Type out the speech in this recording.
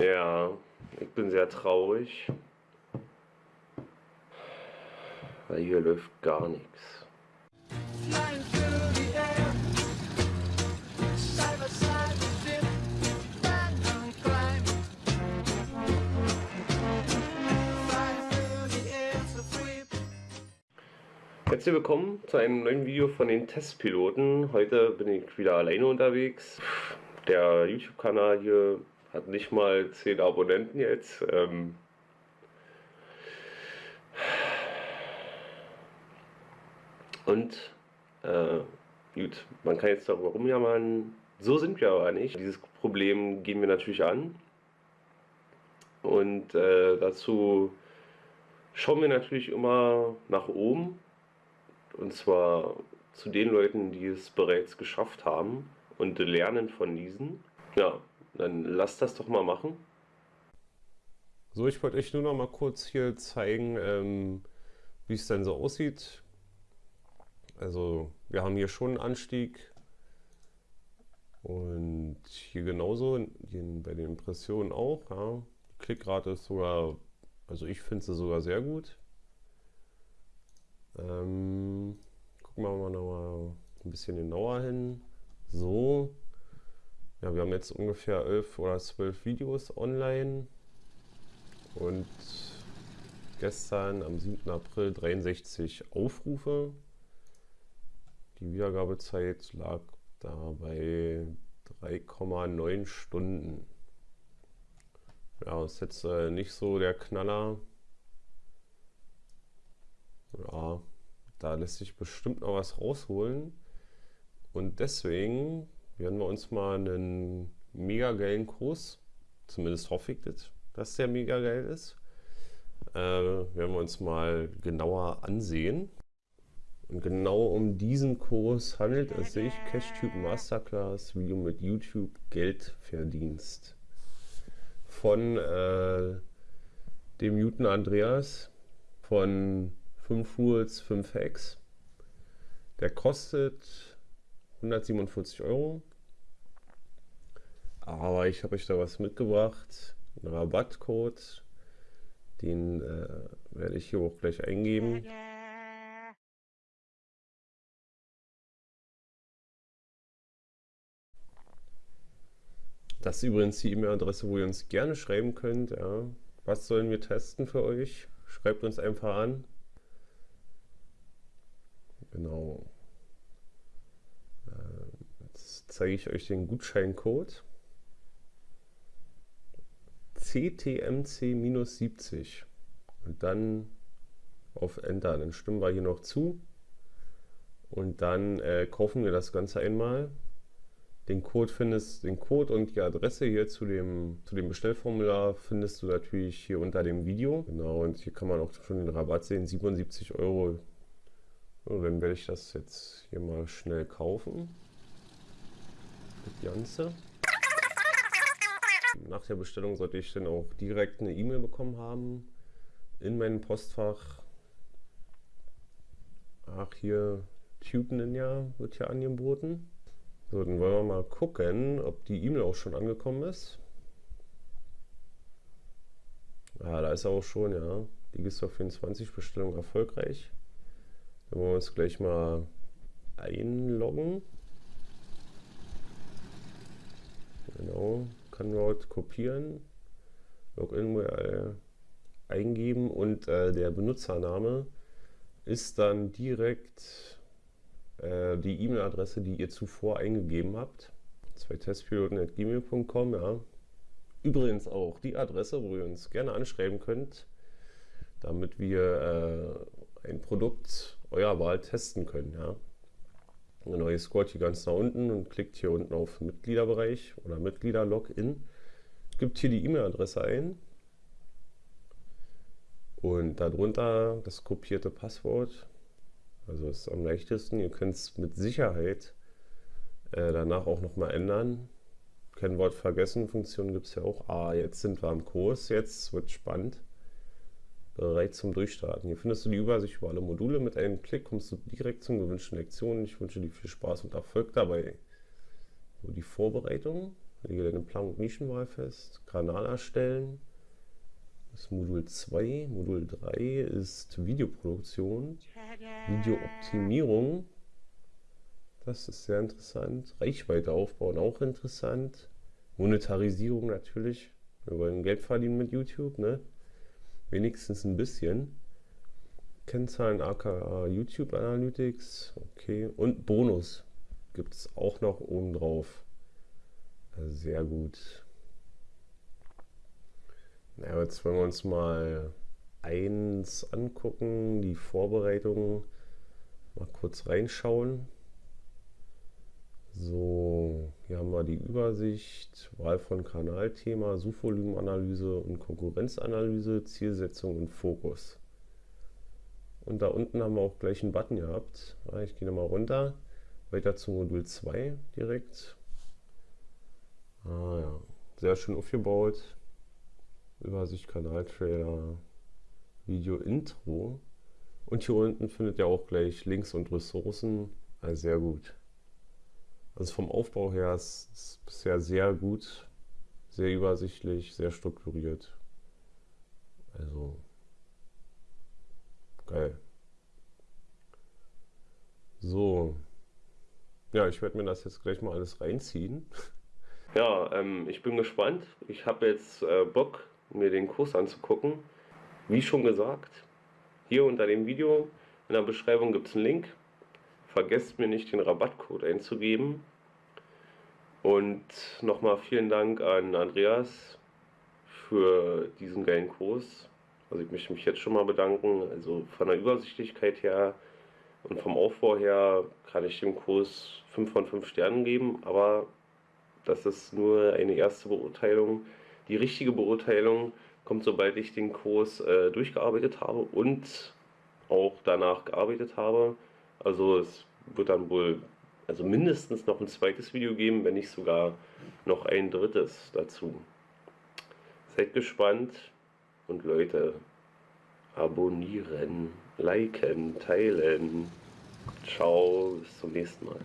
Ja, ich bin sehr traurig. Weil hier läuft gar nichts. Herzlich willkommen zu einem neuen Video von den Testpiloten. Heute bin ich wieder alleine unterwegs. Der YouTube-Kanal hier hat nicht mal 10 Abonnenten jetzt. Ähm Und äh, gut, man kann jetzt darüber rumjammern. So sind wir aber nicht. Dieses Problem gehen wir natürlich an. Und äh, dazu schauen wir natürlich immer nach oben. Und zwar zu den Leuten, die es bereits geschafft haben und lernen von diesen. Ja, dann lasst das doch mal machen. So, ich wollte euch nur noch mal kurz hier zeigen, ähm, wie es dann so aussieht. Also wir haben hier schon einen Anstieg und hier genauso, hier bei den Impressionen auch. Ja. Die Klickrate ist sogar, also ich finde sie sogar sehr gut. Ähm, gucken wir mal noch mal ein bisschen genauer hin. So, ja, wir haben jetzt ungefähr 11 oder 12 Videos online und gestern am 7. April 63 Aufrufe. Die Wiedergabezeit lag da bei 3,9 Stunden. Ja, ist jetzt äh, nicht so der Knaller. Ja, da lässt sich bestimmt noch was rausholen. Und deswegen werden wir uns mal einen mega geilen Kurs, zumindest hoffe ich das, dass der mega geil ist, äh, werden wir uns mal genauer ansehen. Und genau um diesen Kurs handelt es sich. CashTube Masterclass, Video mit YouTube, Geldverdienst. Von äh, dem Newton Andreas von 5 Rules, 5 Hacks. Der kostet 147 Euro. Aber ich habe euch da was mitgebracht. Einen Rabattcode. Den äh, werde ich hier auch gleich eingeben. Das ist übrigens die E-Mail-Adresse, wo ihr uns gerne schreiben könnt. Ja. Was sollen wir testen für euch? Schreibt uns einfach an. Genau. Ähm, jetzt zeige ich euch den Gutscheincode. CTMC-70 und dann auf Enter. Dann stimmen wir hier noch zu und dann äh, kaufen wir das Ganze einmal den Code findest, den Code und die Adresse hier zu dem, zu dem Bestellformular findest du natürlich hier unter dem Video. Genau, und hier kann man auch schon den Rabatt sehen, 77 Euro. So, dann werde ich das jetzt hier mal schnell kaufen. Das Ganze. Nach der Bestellung sollte ich dann auch direkt eine E-Mail bekommen haben in meinem Postfach. Ach, hier Tube Ninja wird hier angeboten. So, dann wollen wir mal gucken, ob die E-Mail auch schon angekommen ist. Ah, da ist er auch schon, ja. Die Digistore 24 Bestellung erfolgreich. Dann wollen wir uns gleich mal einloggen. Genau, Canroute kopieren, Login URL eingeben und äh, der Benutzername ist dann direkt äh, die E-Mail-Adresse, die ihr zuvor eingegeben habt. Zwei Testpiloten.gmail.com, ja. Übrigens auch die Adresse, wo ihr uns gerne anschreiben könnt, damit wir äh, ein Produkt eurer Wahl testen können, ja. Genau, ihr scrollt hier ganz nach unten und klickt hier unten auf Mitgliederbereich oder Mitglieder-Login. Gibt hier die E-Mail-Adresse ein und darunter das kopierte Passwort also ist am leichtesten. Ihr könnt es mit Sicherheit äh, danach auch nochmal ändern. Kennwort vergessen, Funktion gibt es ja auch. Ah, jetzt sind wir am Kurs, jetzt wird spannend. Bereit zum Durchstarten. Hier findest du die Übersicht über alle Module. Mit einem Klick kommst du direkt zum gewünschten Lektionen. Ich wünsche dir viel Spaß und Erfolg dabei. So, die Vorbereitung Lege deine Plan- und Nischenwahl fest. Kanal erstellen. Das ist Modul 2. Modul 3 ist Videoproduktion. Videooptimierung. Das ist sehr interessant. Reichweite aufbauen, auch interessant. Monetarisierung natürlich. Wir wollen Geld verdienen mit YouTube, ne? Wenigstens ein bisschen. Kennzahlen aka YouTube Analytics. Okay. Und Bonus gibt es auch noch oben drauf. Sehr gut. Na, jetzt wollen wir uns mal eins angucken, die Vorbereitung. Mal kurz reinschauen. So, hier haben wir die Übersicht, Wahl von Kanalthema, Suchvolumenanalyse und Konkurrenzanalyse, Zielsetzung und Fokus. Und da unten haben wir auch gleich einen Button gehabt. Ich gehe nochmal runter, weiter zu Modul 2 direkt. Ah ja, sehr schön aufgebaut. Übersicht, Kanaltrailer, Video Intro. Und hier unten findet ihr auch gleich Links und Ressourcen. Also sehr gut. Also vom Aufbau her ist es bisher sehr gut, sehr übersichtlich, sehr strukturiert. Also geil. So. Ja, ich werde mir das jetzt gleich mal alles reinziehen. Ja, ähm, ich bin gespannt. Ich habe jetzt äh, Bock, mir den Kurs anzugucken. Wie schon gesagt, hier unter dem Video in der Beschreibung gibt es einen Link. Vergesst mir nicht den Rabattcode einzugeben. Und nochmal vielen Dank an Andreas für diesen geilen Kurs. Also ich möchte mich jetzt schon mal bedanken. Also von der Übersichtlichkeit her und vom Aufbau her kann ich dem Kurs 5 von 5 Sternen geben, aber das ist nur eine erste Beurteilung. Die richtige Beurteilung kommt, sobald ich den Kurs äh, durchgearbeitet habe und auch danach gearbeitet habe. Also es wird dann wohl also mindestens noch ein zweites Video geben, wenn nicht sogar noch ein drittes dazu. Seid gespannt und Leute, abonnieren, liken, teilen. Ciao, bis zum nächsten Mal.